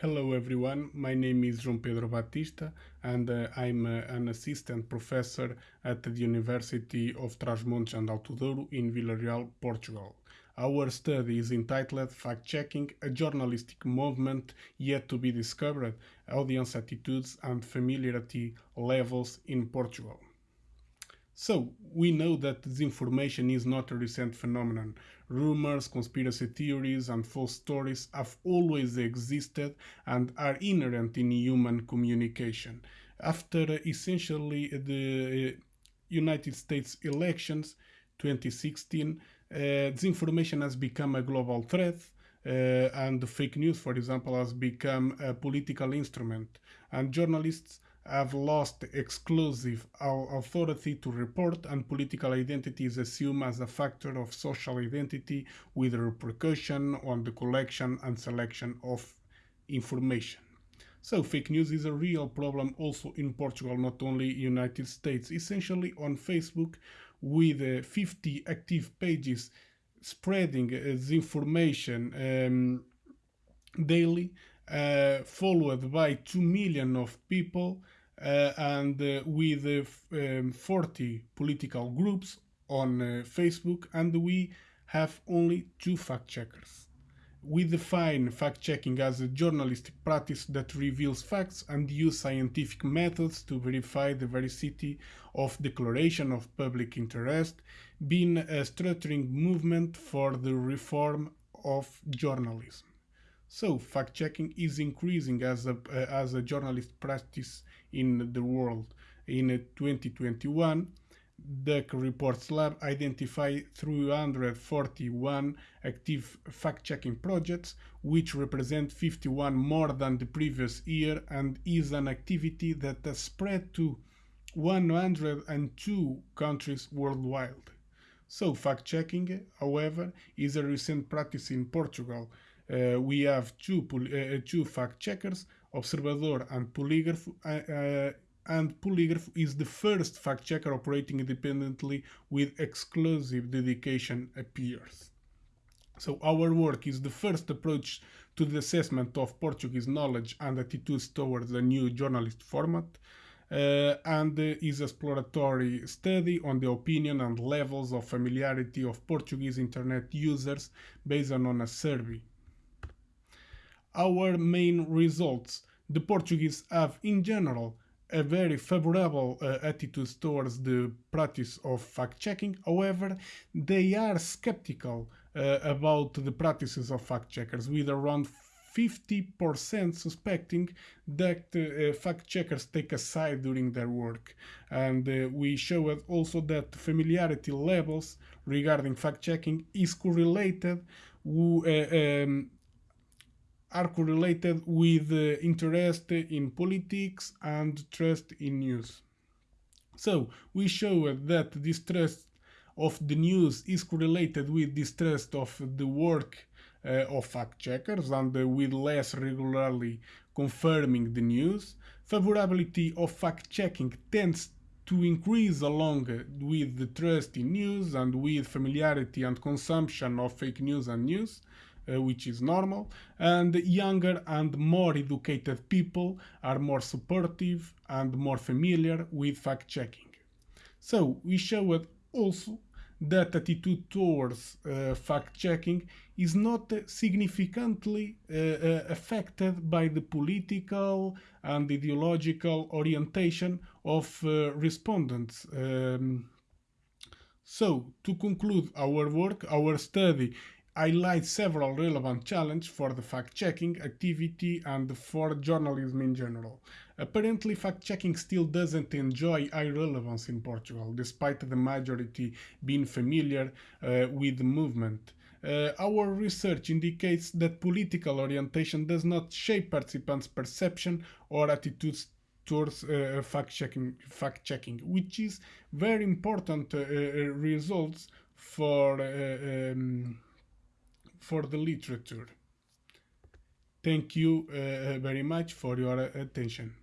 Hello everyone, my name is João Pedro Batista and uh, I'm uh, an assistant professor at the University of Trás-Montes and Alto Douro in Vila Real, Portugal. Our study is entitled Fact-Checking, a journalistic movement yet to be discovered, audience attitudes and familiarity levels in Portugal. So, we know that disinformation is not a recent phenomenon. Rumors, conspiracy theories, and false stories have always existed and are inherent in human communication. After essentially the uh, United States elections 2016, uh, disinformation has become a global threat. Uh, and fake news, for example, has become a political instrument, and journalists have lost exclusive authority to report and political identity is assumed as a factor of social identity with repercussion on the collection and selection of information. So fake news is a real problem also in Portugal, not only United States. Essentially on Facebook with uh, 50 active pages spreading uh, the information um, daily, uh, followed by 2 million of people uh, and uh, with um, 40 political groups on uh, Facebook and we have only two fact checkers. We define fact checking as a journalistic practice that reveals facts and use scientific methods to verify the veracity of declaration of public interest, being a structuring movement for the reform of journalism. So fact-checking is increasing as a, uh, as a journalist practice in the world. In 2021, the Reporters' Lab identified 341 active fact-checking projects, which represent 51 more than the previous year and is an activity that has spread to 102 countries worldwide. So fact-checking, however, is a recent practice in Portugal, uh, we have two, uh, uh, two fact checkers, Observador and Polygraph, and Polygraph is the first fact checker operating independently with exclusive dedication appears. So our work is the first approach to the assessment of Portuguese knowledge and attitudes towards a new journalist format uh, and uh, is exploratory study on the opinion and levels of familiarity of Portuguese internet users based on a survey our main results. The Portuguese have, in general, a very favorable uh, attitude towards the practice of fact-checking. However, they are skeptical uh, about the practices of fact-checkers, with around 50% suspecting that uh, fact-checkers take a side during their work. And uh, we showed also that familiarity levels regarding fact-checking is correlated uh, um, are correlated with uh, interest in politics and trust in news. So we show that distrust of the news is correlated with distrust of the work uh, of fact checkers and uh, with less regularly confirming the news. Favorability of fact checking tends to increase along with the trust in news and with familiarity and consumption of fake news and news which is normal, and younger and more educated people are more supportive and more familiar with fact-checking. So we showed also that attitude towards uh, fact-checking is not significantly uh, uh, affected by the political and ideological orientation of uh, respondents. Um, so, to conclude our work, our study highlight several relevant challenges for the fact-checking activity and for journalism in general. Apparently, fact-checking still doesn't enjoy high relevance in Portugal, despite the majority being familiar uh, with the movement. Uh, our research indicates that political orientation does not shape participants' perception or attitudes towards uh, fact-checking, fact-checking, which is very important uh, uh results for uh, um, for the literature. Thank you uh, very much for your attention.